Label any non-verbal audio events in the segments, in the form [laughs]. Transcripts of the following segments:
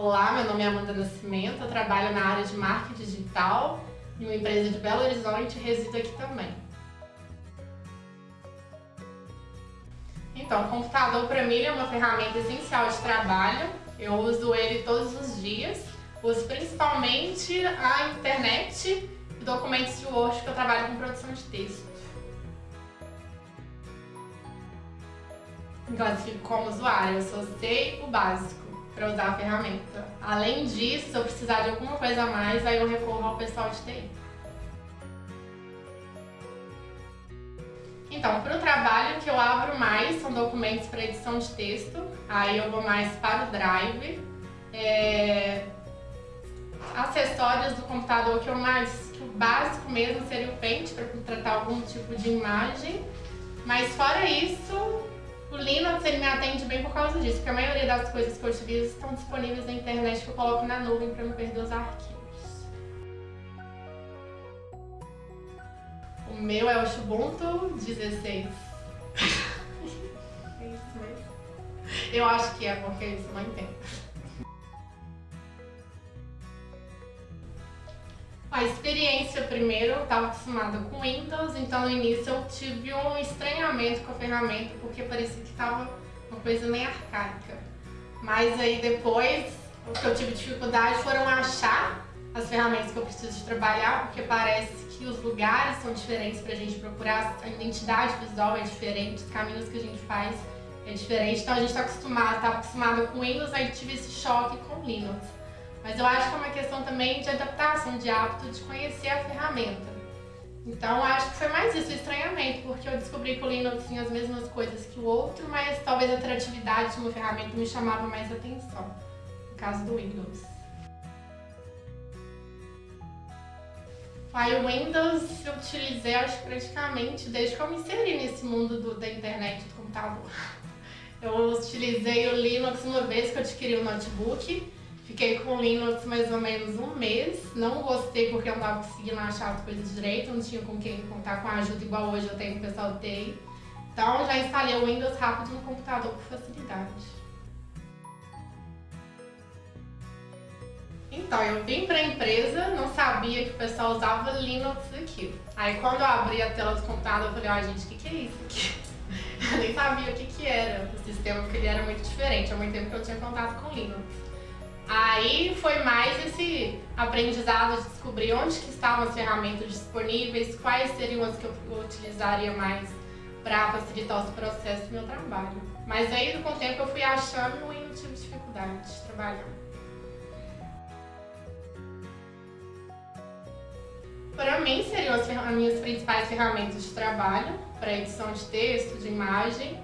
Olá, meu nome é Amanda Nascimento, eu trabalho na área de marketing digital em uma empresa de Belo Horizonte e resido aqui também. Então, o computador para mim é uma ferramenta essencial de trabalho, eu uso ele todos os dias, uso principalmente a internet e documentos de Word que eu trabalho com produção de texto. classifico como usuário, eu só sei o básico para usar a ferramenta. Além disso, se eu precisar de alguma coisa a mais, aí eu recorro ao pessoal de TI. Então, para o trabalho que eu abro mais são documentos para edição de texto, aí eu vou mais para o Drive. É... Acessórios do computador que eu mais, que o básico mesmo seria o Paint para tratar algum tipo de imagem. Mas fora isso, o Linux ele me atende bem por causa disso, porque a maioria das coisas que eu utilizo estão disponíveis na internet que eu coloco na nuvem para não perder os arquivos. O meu é o Ubuntu 16. [laughs] é. Eu acho que é, porque isso não entendo. A experiência, primeiro, eu estava acostumada com Windows, então no início eu tive um estranhamento com a ferramenta, porque parecia que estava uma coisa meio arcaica. Mas aí depois, o que eu tive dificuldade foram achar as ferramentas que eu preciso de trabalhar, porque parece que os lugares são diferentes para a gente procurar, a identidade visual é diferente, os caminhos que a gente faz é diferente, então a gente está acostumado, estava acostumado com Windows, aí tive esse choque com Linux. Mas eu acho que é uma questão também de adaptação, de hábito, de conhecer a ferramenta. Então acho que foi mais isso, o estranhamento, porque eu descobri que o Linux tinha as mesmas coisas que o outro, mas talvez a atratividade de uma ferramenta me chamava mais atenção, no caso do Windows. Aí o Windows eu utilizei, acho praticamente, desde que eu me inseri nesse mundo do, da internet, do computador. [laughs] Eu utilizei o Linux uma vez que eu adquiri o um notebook, Fiquei com Linux mais ou menos um mês, não gostei porque eu não estava conseguindo achar as coisas direito, não tinha com quem contar com a ajuda igual hoje eu tenho com o pessoal do TI. Então já instalei o Windows rápido no computador por facilidade. Então, eu vim para a empresa, não sabia que o pessoal usava Linux aqui. Aí quando eu abri a tela do computador, eu falei, ó gente, o que, que é isso aqui? [laughs] Eu nem sabia o que, que era o sistema, porque ele era muito diferente. Há muito tempo que eu tinha contato com Linux. Aí foi mais esse aprendizado de descobrir onde que estavam as ferramentas disponíveis, quais seriam as que eu utilizaria mais para facilitar os processos do meu trabalho. Mas aí com o tempo eu fui achando e não tive dificuldade de trabalhar. Para mim seriam as, as minhas principais ferramentas de trabalho, para edição de texto, de imagem,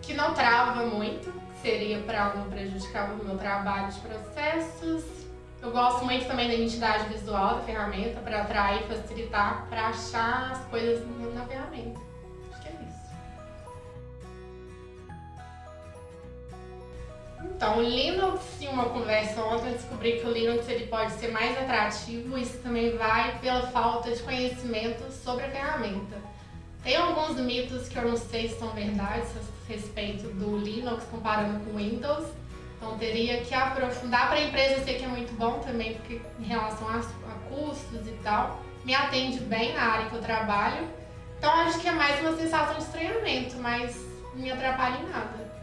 que não trava muito, seria para não prejudicar o meu trabalho de processos. Eu gosto muito também da identidade visual da ferramenta para atrair e facilitar para achar as coisas na ferramenta. Acho que é isso. Então, o Linux, em uma conversa ontem, eu descobri que o Linux ele pode ser mais atrativo, isso também vai pela falta de conhecimento sobre a ferramenta. Tem alguns mitos que eu não sei se são verdades a respeito do Linux comparando com Windows. Então teria que aprofundar para a empresa, eu sei que é muito bom também, porque em relação a, a custos e tal, me atende bem na área que eu trabalho. Então acho que é mais uma sensação de estranhamento, mas não me atrapalha em nada.